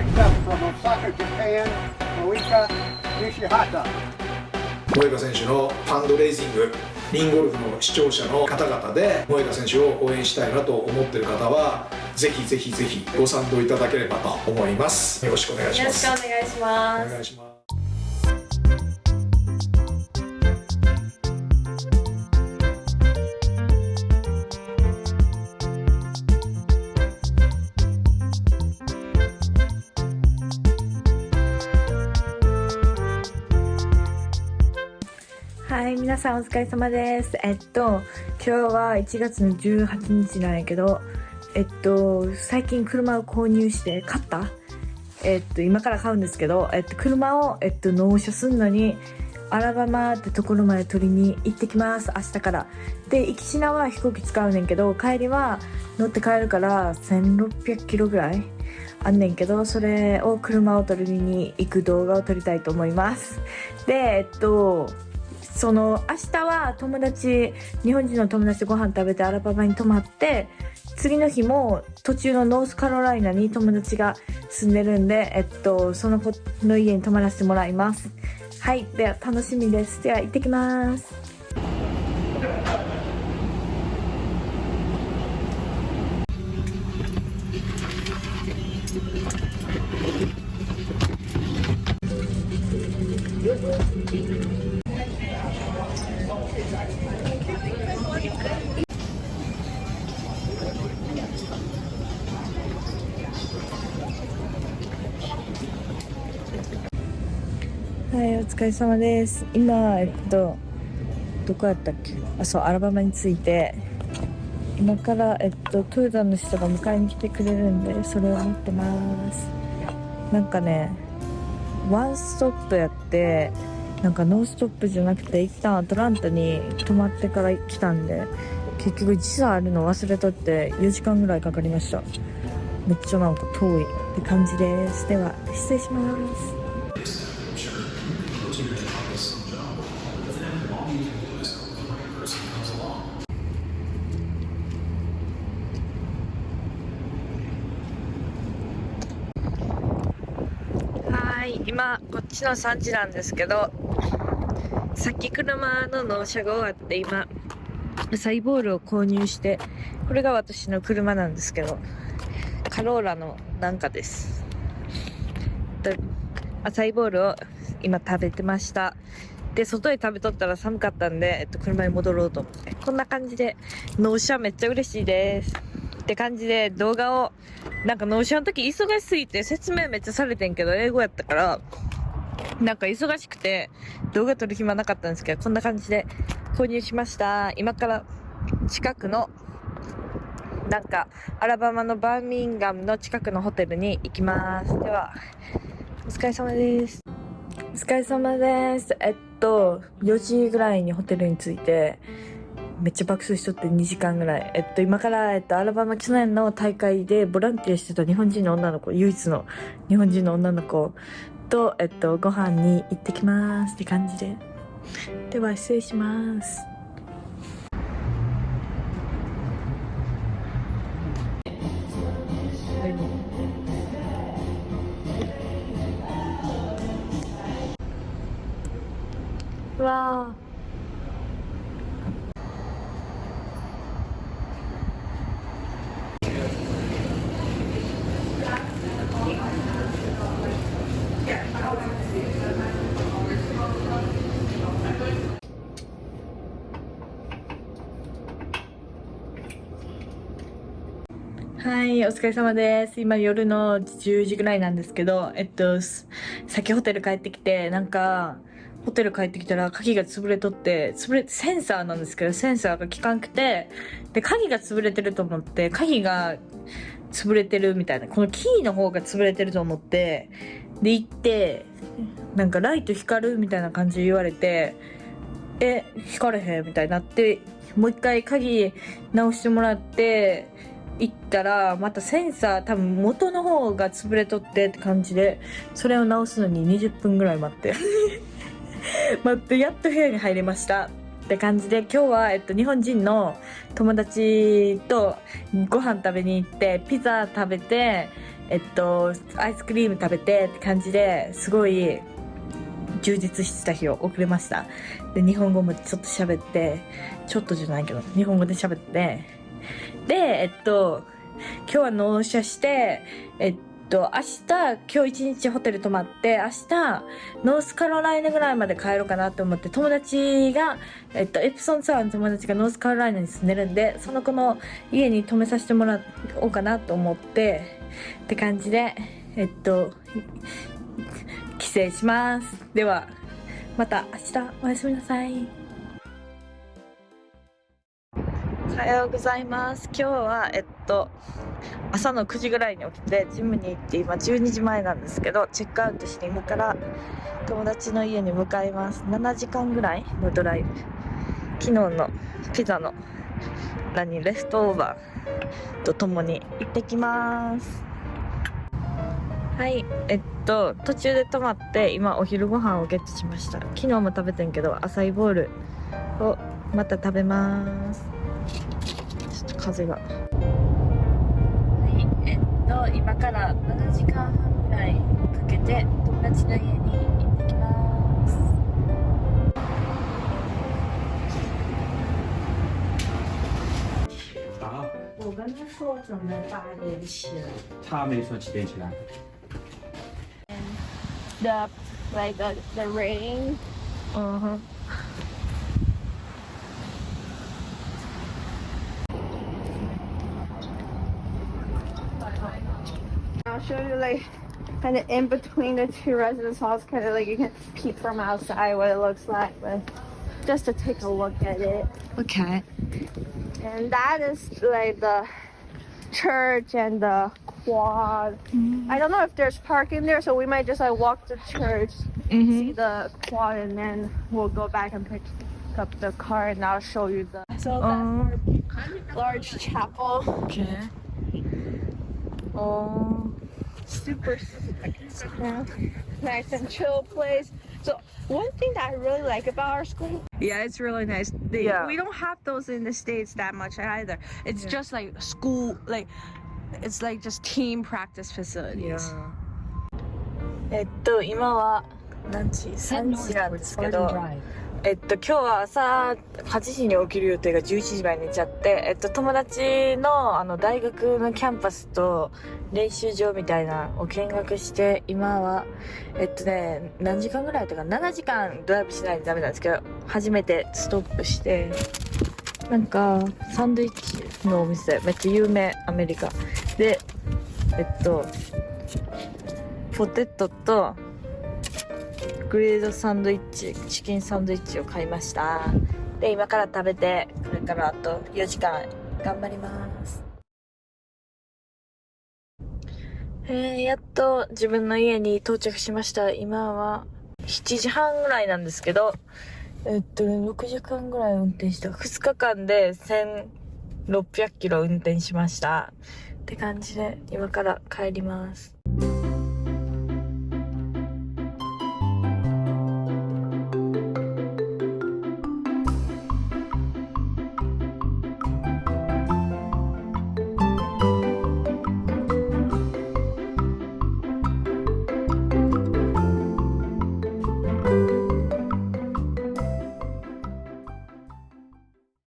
picked up from Osaka, Japan, Moika Nishihata. 選手のファンドレイジングリンゴルフの視聴者の方々で萌歌選手を応援したいなと思っている方はぜひぜひぜひご賛同いただければと思います。よろしくお願いしよろしますくお願いします。お願いしますはい、皆さんお疲れ様です。えっと、今日は1月の18日なんやけど、えっと、最近車を購入して買った？えっと、今から買うんですけど、えっと、車を、えっと、納車すんのに、アラバマってところまで取りに行ってきます、明日から。で、行きしなは飛行機使うねんけど、帰りは乗って帰るから1600キロぐらいあんねんけど、それを車を取りに行く動画を撮りたいと思います。で、えっと、その明日は友達日本人の友達とご飯食べてアラバマに泊まって次の日も途中のノースカロライナに友達が住んでるんで、えっと、その子の家に泊まらせてもらいます。はい。では楽しみです。では行ってきます。はいお疲れ様です。今えっとどこやったっけ？あそうアラバマに着いて。今からえっとトヨタの人が迎えに来てくれるんでそれを待ってます。なんかねワンストップやってなんかノーストップじゃなくて一旦アトランタに止まってから来たんで結局時差あるの忘れとって4時間ぐらいかかりました。めっちゃなんか遠いって感じです。では失礼しますはい今こっちの3時なんですけどさっき車の納車が終わって今サイボールを購入してこれが私の車なんですけどカローラのなんかです。でアサイボールを今食べてました。で外で食べとったら寒かったんで、えっと、車に戻ろうと思って。こんな感じで納車めっちゃ嬉しいです。って感じで動画をなんか納車の時忙しすぎて説明めっちゃされてんけど英語やったからなんか忙しくて動画撮る暇なかったんですけどこんな感じで購入しました。今から近くのなんかアラバマのバーミンガムの近くのホテルに行きます。ではお疲れ様です。お疲れ様です。えっと4時ぐらいにホテルに着いてめっちゃ爆睡しとって2時間ぐらい。えっと、今から、えっと、アラバマ去年の大会でボランティアしてた日本人の女の子、唯一の日本人の女の子と、えっと、ご飯に行ってきますって感じで。では、失礼します。うわ。はい、お疲れ様です。今夜の10時ぐらいなんですけど、えっと、すさっきホテル帰ってきて、なんか、ホテル帰ってきたら鍵が潰れとって、潰れ、センサーなんですけど、センサーが効かんくて、で、鍵が潰れてると思って、鍵が潰れてるみたいな、このキーの方が潰れてると思って、で、行って、なんかライト光るみたいな感じで言われて、え、光れへんみたいになって、もう一回鍵直してもらって、行ったら、またセンサー多分元の方が潰れとってって感じで、それを直すのに20分ぐらい待って。待って、やっと部屋に入れました。って感じで、今日は、えっと、日本人の友達とご飯食べに行って、ピザ食べて、えっと、アイスクリーム食べてって感じですごい充実してた日を送れました。で、日本語もちょっと喋って、ちょっとじゃないけど、日本語で喋って、で、えっと、今日は納車して、えっと、明日、今日一日ホテル泊まって、明日、ノースカロライナぐらいまで帰ろうかなと思って、友達が、えっと、エプソンツアーの友達がノースカロライナに住んでるんで、その子の家に泊めさせてもらおうかなと思って、って感じで、えっと、帰省します。では、また明日おやすみなさい。おはようございます。今日は、えっと、朝の9時ぐらいに起きて、ジムに行って、今12時前なんですけど、チェックアウトして、今から友達の家に向かいます。7時間ぐらいのドライブ。昨日のピザの何、レフトオーバーとともに行ってきます。はい、えっと、途中で泊まって、今お昼ご飯をゲットしました。昨日も食べてんけど、アサイボールをまた食べます。ちょっと風が。はい、えっと、今から7時間半ぐらいかけて、友達の家に行ってきます。好，我跟他说准备八点起来。他没说几点起来。the like the the rain. 嗯 I'll show you like kind of in between the two residence halls, kind of like you can peek from outside what it looks like, but just to take a look at it. Okay. And that is like the church and the quad. I don't know if there's parking there, so we might just like walk to church, see the quad, and then we'll go back and pick up the car, and I'll show you the. So Um, large chapel. okay. Oh. super nice and chill place. So one thing that I really like about our school, Yeah, it's really nice. They, Yeah. We don't have those in the states that much either. It's just like school, like it's like just team practice facilities. えっと、今は何時 ?3 時なんですけど、 えっと、今日は朝8時に起きる予定が11時前に寝ちゃって、えっと、友達のあの大学のキャンパスと練習場みたいなを見学して、今は、えっとね、何時間ぐらいだったか ?7 時間ドライブしないとダメなんですけど、初めてストップして、なんか、サンドイッチのお店、めっちゃ有名、アメリカ。で、えっと、ポテトと、グリルドサンドイッチ、チキンサンドイッチを買いました。で、今から食べて、これからあと4時間頑張ります。えー、やっと自分の家に到着しました。今は7時半ぐらいなんですけど、えっと、6時間ぐらい運転した。2日間で1600キロ運転しました。って感じで、今から帰ります。